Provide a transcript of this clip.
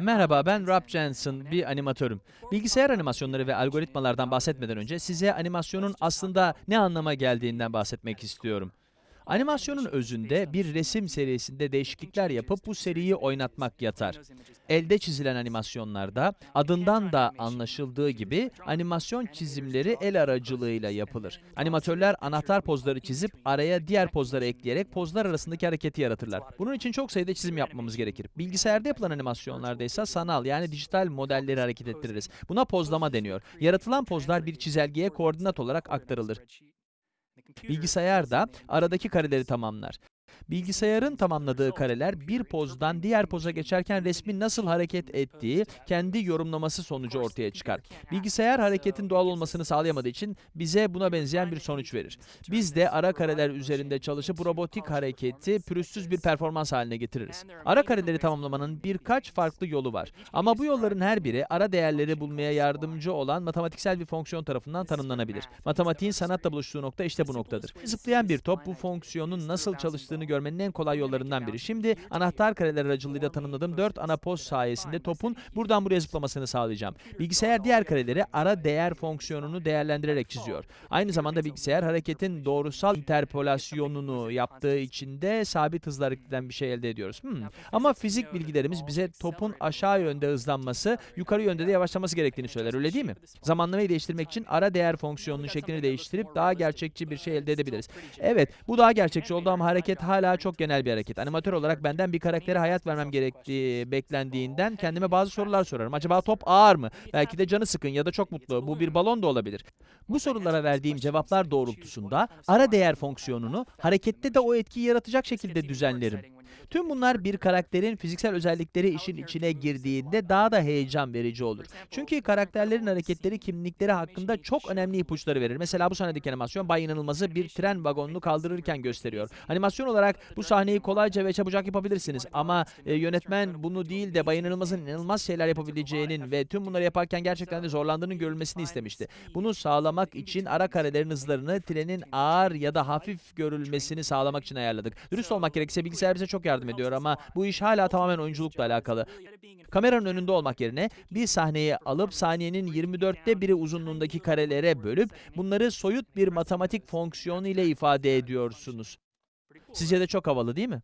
Merhaba, ben Rob Jensen, bir animatörüm. Bilgisayar animasyonları ve algoritmalardan bahsetmeden önce size animasyonun aslında ne anlama geldiğinden bahsetmek istiyorum. Animasyonun özünde bir resim serisinde değişiklikler yapıp bu seriyi oynatmak yatar. Elde çizilen animasyonlarda adından da anlaşıldığı gibi animasyon çizimleri el aracılığıyla yapılır. Animatörler anahtar pozları çizip araya diğer pozları ekleyerek pozlar arasındaki hareketi yaratırlar. Bunun için çok sayıda çizim yapmamız gerekir. Bilgisayarda yapılan animasyonlarda ise sanal yani dijital modelleri hareket ettiririz. Buna pozlama deniyor. Yaratılan pozlar bir çizelgeye koordinat olarak aktarılır. Bilgisayar da aradaki kareleri tamamlar. Bilgisayarın tamamladığı kareler bir pozdan diğer poza geçerken resmin nasıl hareket ettiği kendi yorumlaması sonucu ortaya çıkar. Bilgisayar hareketin doğal olmasını sağlayamadığı için bize buna benzeyen bir sonuç verir. Biz de ara kareler üzerinde çalışıp robotik hareketi pürüzsüz bir performans haline getiririz. Ara kareleri tamamlamanın birkaç farklı yolu var. Ama bu yolların her biri ara değerleri bulmaya yardımcı olan matematiksel bir fonksiyon tarafından tanımlanabilir. Matematiğin sanatla buluştuğu nokta işte bu noktadır. Zıplayan bir top bu fonksiyonun nasıl çalıştığını görmenin en kolay yollarından biri. Şimdi anahtar kareler aracılığıyla tanımladığım 4 ana poz sayesinde topun buradan buraya zıplamasını sağlayacağım. Bilgisayar diğer kareleri ara değer fonksiyonunu değerlendirerek çiziyor. Aynı zamanda bilgisayar hareketin doğrusal interpolasyonunu yaptığı için de sabit hızla hareket eden bir şey elde ediyoruz. Hmm. Ama fizik bilgilerimiz bize topun aşağı yönde hızlanması, yukarı yönde de yavaşlaması gerektiğini söyler, öyle değil mi? Zamanlamayı değiştirmek için ara değer fonksiyonunun şeklini değiştirip daha gerçekçi bir şey elde edebiliriz. Evet, bu daha gerçekçi oldu ama hareket hala çok genel bir hareket. Animatör olarak benden bir karaktere hayat vermem gerektiği beklendiğinden kendime bazı sorular sorarım. Acaba top ağır mı? Belki de canı sıkın ya da çok mutlu. Bu bir balon da olabilir. Bu sorulara verdiğim cevaplar doğrultusunda ara değer fonksiyonunu harekette de o etkiyi yaratacak şekilde düzenlerim. Tüm bunlar bir karakterin fiziksel özellikleri işin içine girdiğinde daha da heyecan verici olur. Çünkü karakterlerin hareketleri kimlikleri hakkında çok önemli ipuçları verir. Mesela bu sahnedeki animasyon Bay İnanılmaz'ı bir tren vagonunu kaldırırken gösteriyor. Animasyon olarak bu sahneyi kolayca ve çabucak yapabilirsiniz ama e, yönetmen bunu değil de Bay İnanılmaz'ın inanılmaz şeyler yapabileceğinin ve tüm bunları yaparken gerçekten de zorlandığının görülmesini istemişti. Bunu sağlamak için ara karelerin hızlarını trenin ağır ya da hafif görülmesini sağlamak için ayarladık. Dürüst olmak gerekirse bilgisayar bize çok yardım ediyor ama bu iş hala tamamen oyunculukla alakalı. Kameranın önünde olmak yerine bir sahneyi alıp saniyenin 24'te biri uzunluğundaki karelere bölüp bunları soyut bir matematik fonksiyonu ile ifade ediyorsunuz. Sizce de çok havalı değil mi?